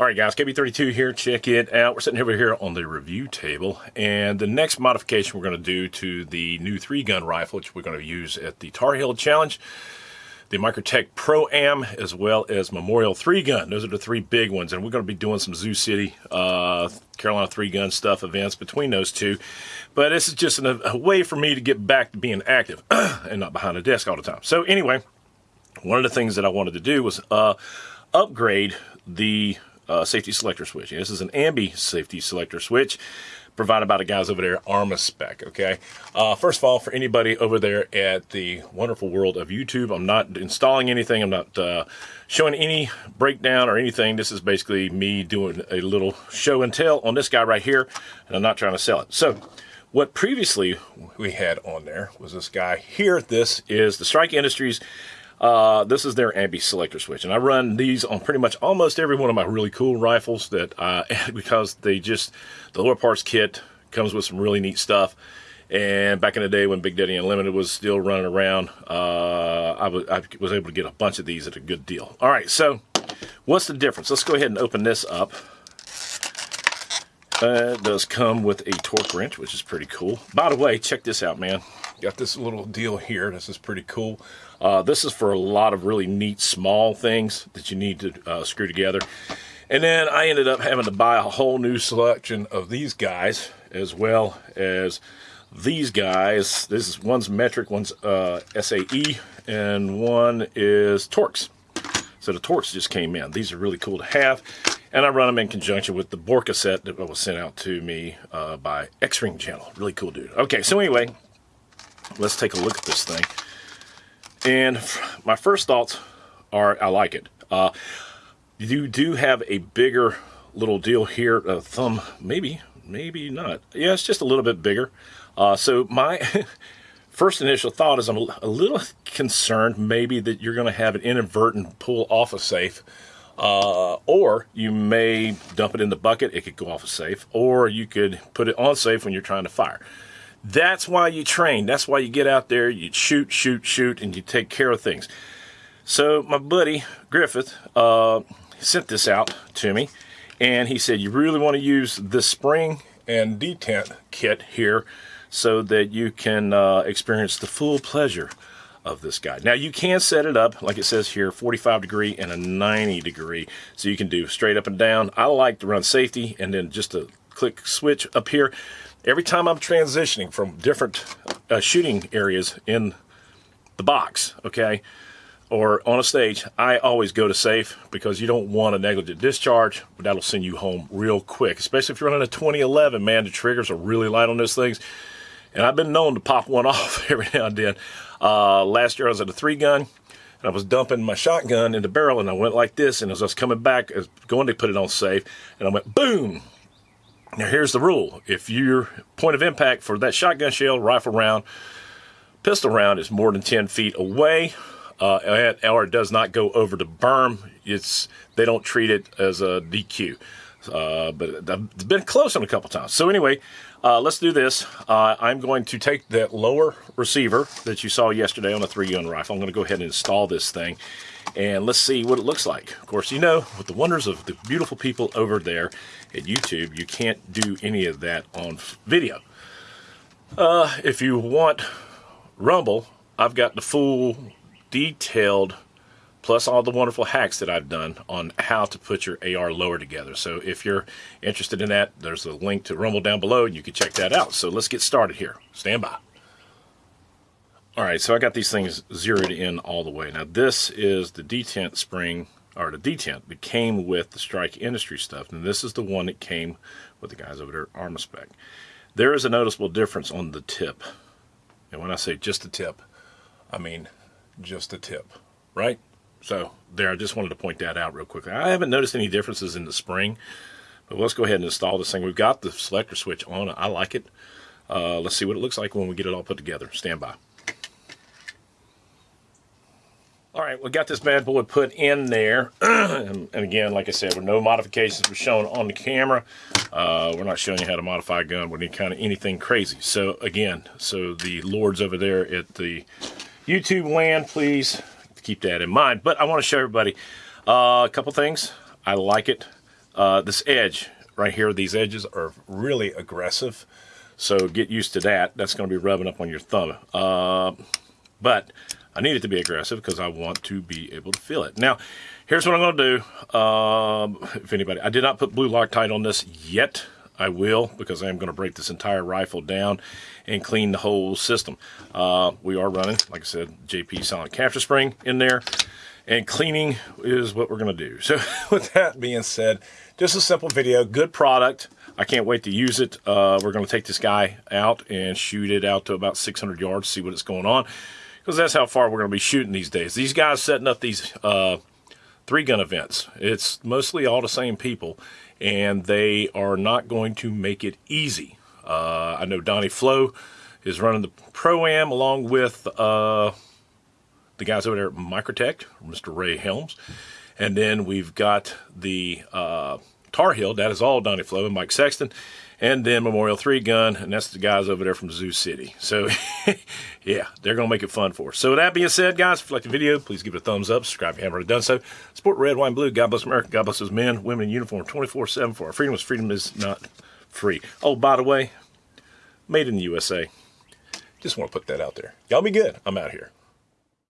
All right, guys, KB32 here. Check it out. We're sitting over here on the review table, and the next modification we're going to do to the new three-gun rifle, which we're going to use at the Tar Heel Challenge, the Microtech Pro-Am, as well as Memorial three-gun. Those are the three big ones, and we're going to be doing some Zoo City, uh, Carolina three-gun stuff events between those two. But this is just an, a way for me to get back to being active and not behind a desk all the time. So anyway, one of the things that I wanted to do was uh, upgrade the uh, safety selector switch. this is an Ambi safety selector switch provided by the guys over there at Armaspec, okay? Uh, first of all, for anybody over there at the wonderful world of YouTube, I'm not installing anything. I'm not uh, showing any breakdown or anything. This is basically me doing a little show and tell on this guy right here, and I'm not trying to sell it. So, what previously we had on there was this guy here. This is the Strike Industries uh, this is their ambi selector switch, and I run these on pretty much almost every one of my really cool rifles that uh, because they just the lower parts kit comes with some really neat stuff. And back in the day when Big Daddy Unlimited was still running around, uh, I, was able to get a bunch of these at a good deal. All right, so what's the difference? Let's go ahead and open this up. Uh, it does come with a torque wrench, which is pretty cool. By the way, check this out, man. Got this little deal here. This is pretty cool. Uh, this is for a lot of really neat small things that you need to uh, screw together. And then I ended up having to buy a whole new selection of these guys as well as these guys. This is one's metric, one's uh, SAE, and one is Torx. So the Torx just came in. These are really cool to have. And I run them in conjunction with the Borka set that was sent out to me uh, by X-Ring Channel. Really cool dude. Okay, so anyway, let's take a look at this thing. And my first thoughts are I like it. Uh, you do have a bigger little deal here, a thumb, maybe, maybe not. Yeah, it's just a little bit bigger. Uh, so my first initial thought is I'm a little concerned maybe that you're going to have an inadvertent pull off a safe. Uh, or you may dump it in the bucket, it could go off a safe, or you could put it on safe when you're trying to fire. That's why you train. That's why you get out there, you shoot, shoot, shoot, and you take care of things. So my buddy Griffith uh, sent this out to me, and he said, you really want to use the spring and detent kit here so that you can uh, experience the full pleasure of this guy. Now you can set it up, like it says here, 45 degree and a 90 degree. So you can do straight up and down. I like to run safety and then just a click switch up here every time I'm transitioning from different uh, shooting areas in the box, okay, or on a stage, I always go to safe because you don't want a negligent discharge. But that'll send you home real quick, especially if you're running a 2011, man, the triggers are really light on those things. And I've been known to pop one off every now and then. Uh, last year I was at a three gun and I was dumping my shotgun in the barrel and I went like this and as I was coming back, I was going to put it on safe and I went boom now here's the rule. If your point of impact for that shotgun shell, rifle round, pistol round is more than 10 feet away, uh, or it does not go over the berm, it's they don't treat it as a DQ. Uh, but it's been close on a couple times. So anyway, uh, let's do this. Uh, I'm going to take that lower receiver that you saw yesterday on a three-gun rifle. I'm going to go ahead and install this thing and let's see what it looks like. Of course, you know, with the wonders of the beautiful people over there at YouTube, you can't do any of that on video. Uh, if you want Rumble, I've got the full detailed plus all the wonderful hacks that I've done on how to put your AR lower together. So if you're interested in that, there's a link to Rumble down below and you can check that out. So let's get started here. Stand by. All right, so I got these things zeroed in all the way. Now this is the detent spring, or the detent that came with the Strike Industry stuff, and this is the one that came with the guys over there at Armaspec. There is a noticeable difference on the tip. And when I say just the tip, I mean just a tip, right? So there, I just wanted to point that out real quickly. I haven't noticed any differences in the spring, but let's go ahead and install this thing. We've got the selector switch on. I like it. Uh, let's see what it looks like when we get it all put together. Stand by. All right, we got this bad boy put in there. and, and, again, like I said, with no modifications were shown on the camera. Uh, we're not showing you how to modify a gun with any kind of anything crazy. So again, so the lords over there at the YouTube land, please keep that in mind. But I want to show everybody uh, a couple things. I like it. uh, this edge right here, these edges are really aggressive. So get used to that. That's going to be rubbing up on your thumb. Uh, but I need it to be aggressive because I want to be able to feel it. Now, here's what I'm going to do. Um, if anybody, I did not put blue Loctite on this yet. I will because I am going to break this entire rifle down and clean the whole system. Uh, we are running, like I said, JP Silent Capture Spring in there and cleaning is what we're going to do. So with that being said, just a simple video, good product. I can't wait to use it. Uh, we're going to take this guy out and shoot it out to about 600 yards, see what it's going on. Because that's how far we're going to be shooting these days. These guys setting up these uh, three gun events. It's mostly all the same people, and they are not going to make it easy. Uh, I know Donnie Flo is running the Pro-Am along with uh, the guys over there at Microtech, Mr. Ray Helms. And then we've got the uh, Tar Heel, that is all Donnie Flo and Mike Sexton. And then Memorial 3 Gun, and that's the guys over there from Zoo City. So, yeah, they're going to make it fun for us. So, with that being said, guys, if you like the video, please give it a thumbs up. Subscribe if you haven't already done so. Support Red, White, and Blue. God bless America. God bless those men, women in uniform 24 7 for our freedom. Freedom is not free. Oh, by the way, made in the USA. Just want to put that out there. Y'all be good. I'm out here.